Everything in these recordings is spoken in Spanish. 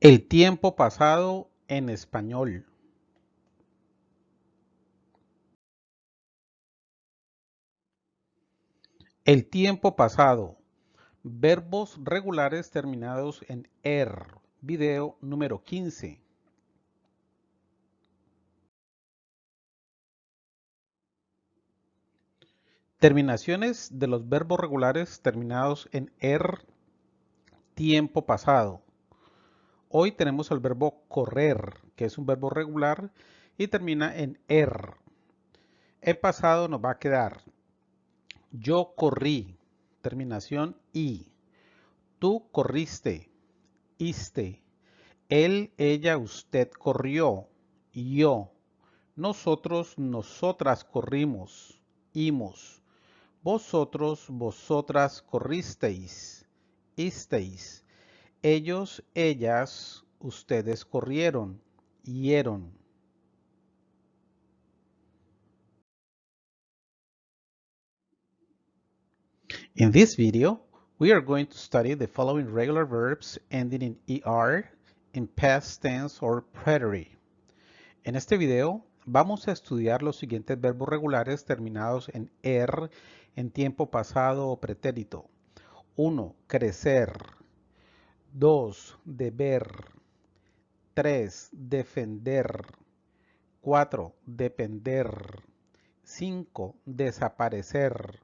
El tiempo pasado en español. El tiempo pasado. Verbos regulares terminados en er. Video número 15. Terminaciones de los verbos regulares terminados en er. Tiempo pasado. Hoy tenemos el verbo correr, que es un verbo regular y termina en er. El pasado nos va a quedar yo corrí, terminación i. Tú corriste, iste. Él, ella, usted corrió, yo. Nosotros, nosotras corrimos, imos. Vosotros, vosotras corristeis, isteis. Ellos, ellas, ustedes corrieron, hieron. In this video, we are going to study the following regular verbs ending in ER in past tense or preterite. En este video vamos a estudiar los siguientes verbos regulares terminados en ER en tiempo pasado o pretérito. 1. Crecer. 2. Deber. 3. Defender. 4. Depender. 5. Desaparecer.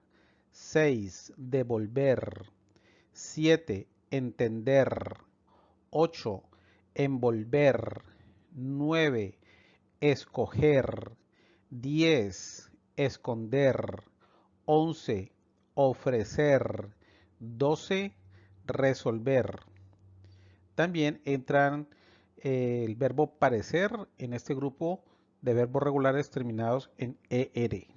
6. Devolver. 7. Entender. 8. Envolver. 9. Escoger. 10. Esconder. 11. Ofrecer. 12. Resolver. También entran eh, el verbo parecer en este grupo de verbos regulares terminados en ER.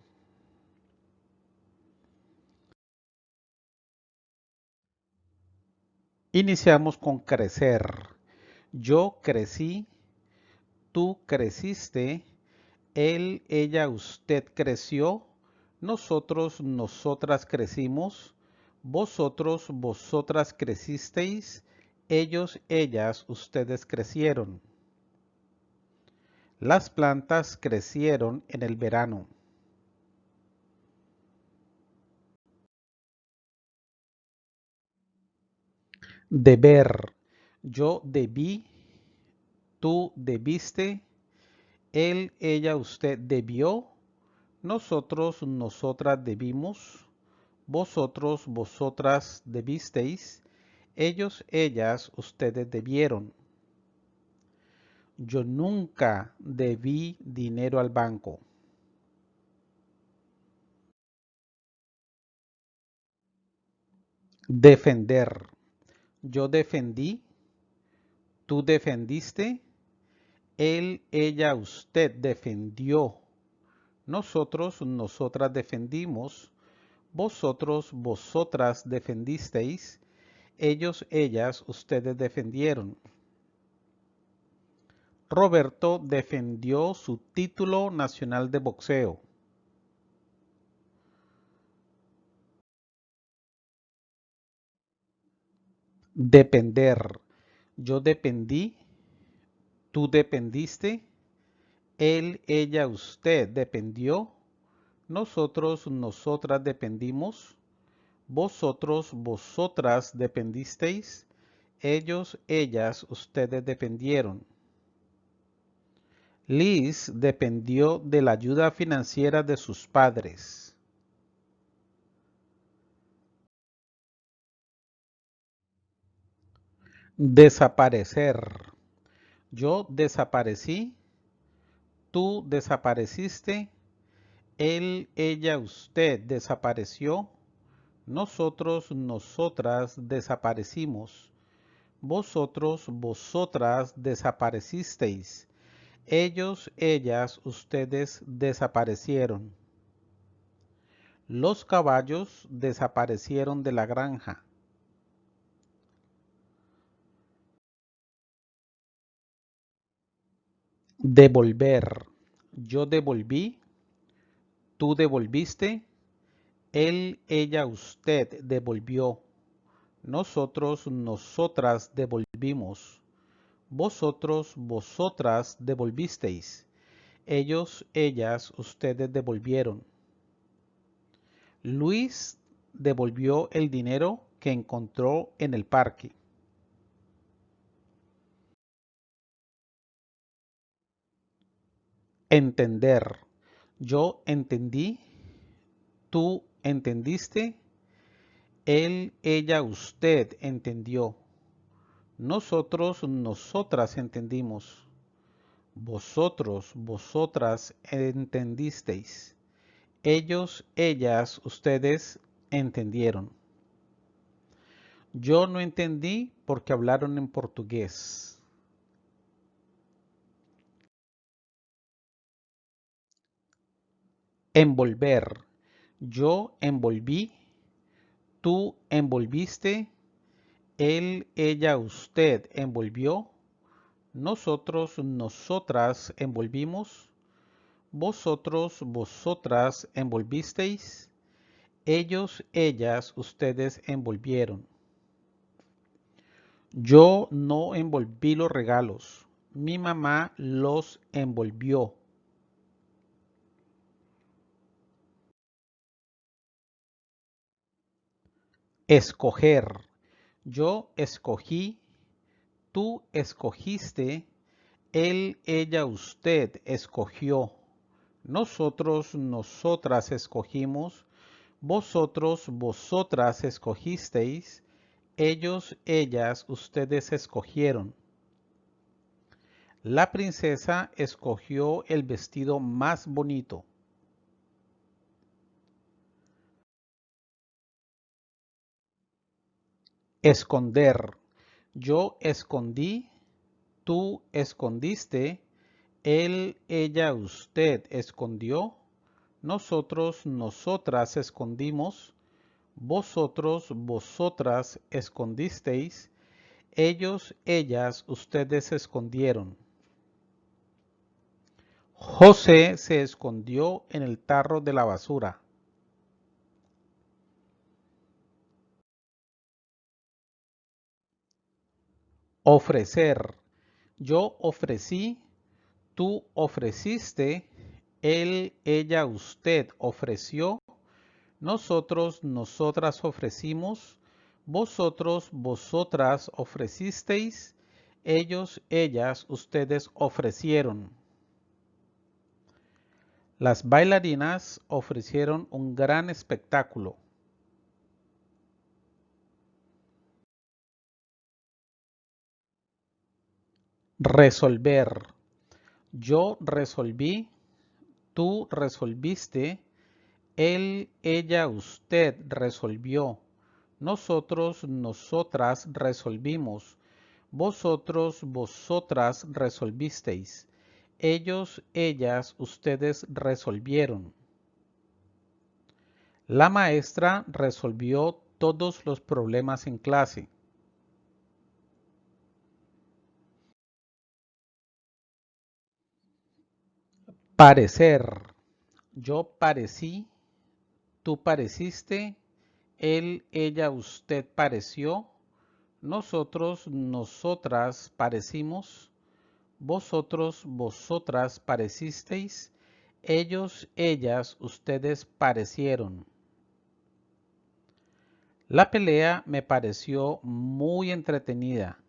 Iniciamos con crecer. Yo crecí, tú creciste, él, ella, usted creció, nosotros, nosotras crecimos, vosotros, vosotras crecisteis, ellos, ellas, ustedes crecieron. Las plantas crecieron en el verano. Deber. Yo debí, tú debiste, él, ella, usted debió, nosotros, nosotras debimos, vosotros, vosotras debisteis, ellos, ellas, ustedes debieron. Yo nunca debí dinero al banco. Defender. Yo defendí, tú defendiste, él, ella, usted defendió, nosotros, nosotras defendimos, vosotros, vosotras defendisteis, ellos, ellas, ustedes defendieron. Roberto defendió su título nacional de boxeo. Depender. Yo dependí. Tú dependiste. Él, ella, usted dependió. Nosotros, nosotras dependimos. Vosotros, vosotras dependisteis. Ellos, ellas, ustedes dependieron. Liz dependió de la ayuda financiera de sus padres. Desaparecer. Yo desaparecí. Tú desapareciste. Él, ella, usted desapareció. Nosotros, nosotras desaparecimos. Vosotros, vosotras desaparecisteis. Ellos, ellas, ustedes desaparecieron. Los caballos desaparecieron de la granja. Devolver. Yo devolví. Tú devolviste. Él, ella, usted devolvió. Nosotros, nosotras devolvimos. Vosotros, vosotras devolvisteis. Ellos, ellas, ustedes devolvieron. Luis devolvió el dinero que encontró en el parque. Entender. Yo entendí. Tú entendiste. Él, ella, usted entendió. Nosotros, nosotras entendimos. Vosotros, vosotras entendisteis. Ellos, ellas, ustedes entendieron. Yo no entendí porque hablaron en portugués. Envolver. Yo envolví. Tú envolviste. Él, ella, usted envolvió. Nosotros, nosotras envolvimos. Vosotros, vosotras envolvisteis. Ellos, ellas, ustedes envolvieron. Yo no envolví los regalos. Mi mamá los envolvió. Escoger. Yo escogí, tú escogiste, él, ella, usted escogió. Nosotros, nosotras escogimos, vosotros, vosotras escogisteis, ellos, ellas, ustedes escogieron. La princesa escogió el vestido más bonito. Esconder. Yo escondí, tú escondiste, él, ella, usted escondió, nosotros, nosotras escondimos, vosotros, vosotras escondisteis, ellos, ellas, ustedes escondieron. José se escondió en el tarro de la basura. Ofrecer. Yo ofrecí, tú ofreciste, él, ella, usted ofreció, nosotros, nosotras ofrecimos, vosotros, vosotras ofrecisteis, ellos, ellas, ustedes ofrecieron. Las bailarinas ofrecieron un gran espectáculo. Resolver. Yo resolví, tú resolviste, él, ella, usted resolvió, nosotros, nosotras resolvimos, vosotros, vosotras resolvisteis, ellos, ellas, ustedes resolvieron. La maestra resolvió todos los problemas en clase. Parecer. Yo parecí, tú pareciste, él, ella, usted pareció, nosotros, nosotras parecimos, vosotros, vosotras parecisteis, ellos, ellas, ustedes parecieron. La pelea me pareció muy entretenida.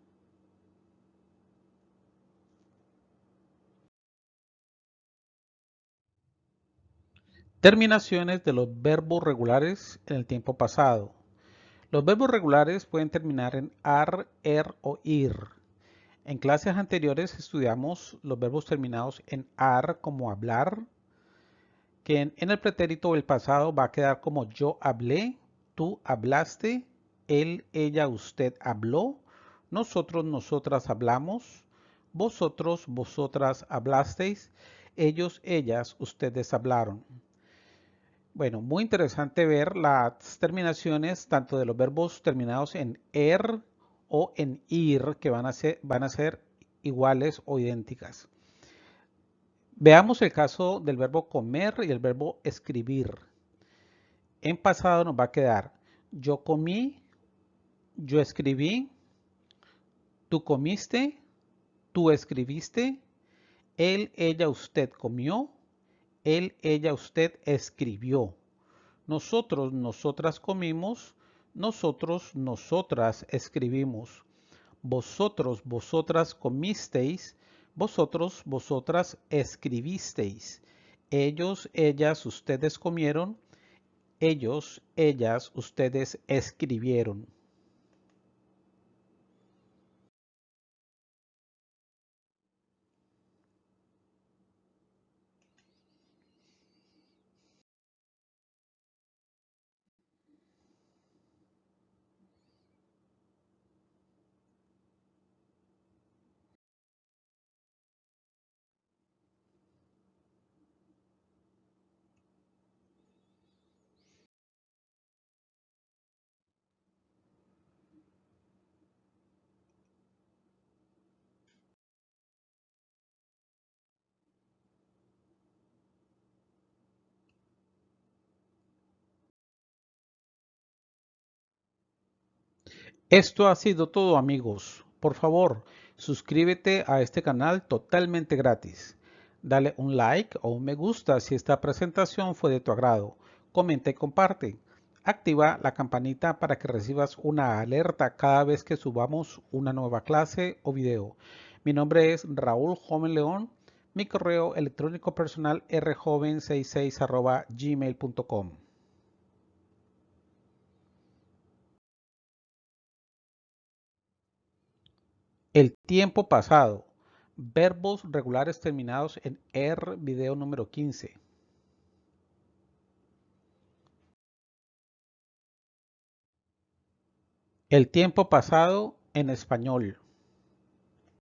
Terminaciones de los verbos regulares en el tiempo pasado. Los verbos regulares pueden terminar en ar, er o ir. En clases anteriores estudiamos los verbos terminados en ar como hablar, que en, el pretérito del pasado va a quedar como yo hablé, tú hablaste, él, ella, usted habló, nosotros, nosotras hablamos, vosotros, vosotras hablasteis, ellos, ellas, ustedes hablaron. Bueno, muy interesante ver las terminaciones tanto de los verbos terminados en er o en ir que van a ser, iguales o idénticas. Veamos el caso del verbo comer y el verbo escribir. En pasado nos va a quedar yo comí, yo escribí, tú comiste, Tú escribiste. Él, ella, usted comió. Él, ella, usted escribió. Nosotros, nosotras comimos. Nosotros, nosotras escribimos. Vosotros, vosotras comisteis. Vosotros, vosotras escribisteis. Ellos, ellas, ustedes comieron. Ellos, ellas, ustedes escribieron. Esto ha sido todo amigos. Por favor, suscríbete a este canal totalmente gratis. Dale un like o un me gusta si esta presentación fue de tu agrado. Comenta y comparte. Activa la campanita para que recibas una alerta cada vez que subamos una nueva clase o video. Mi nombre es Raúl Joven León. Mi correo electrónico personal rjoven66 gmail.com. El tiempo pasado. Verbos regulares terminados en R, video número 15. El tiempo pasado en español.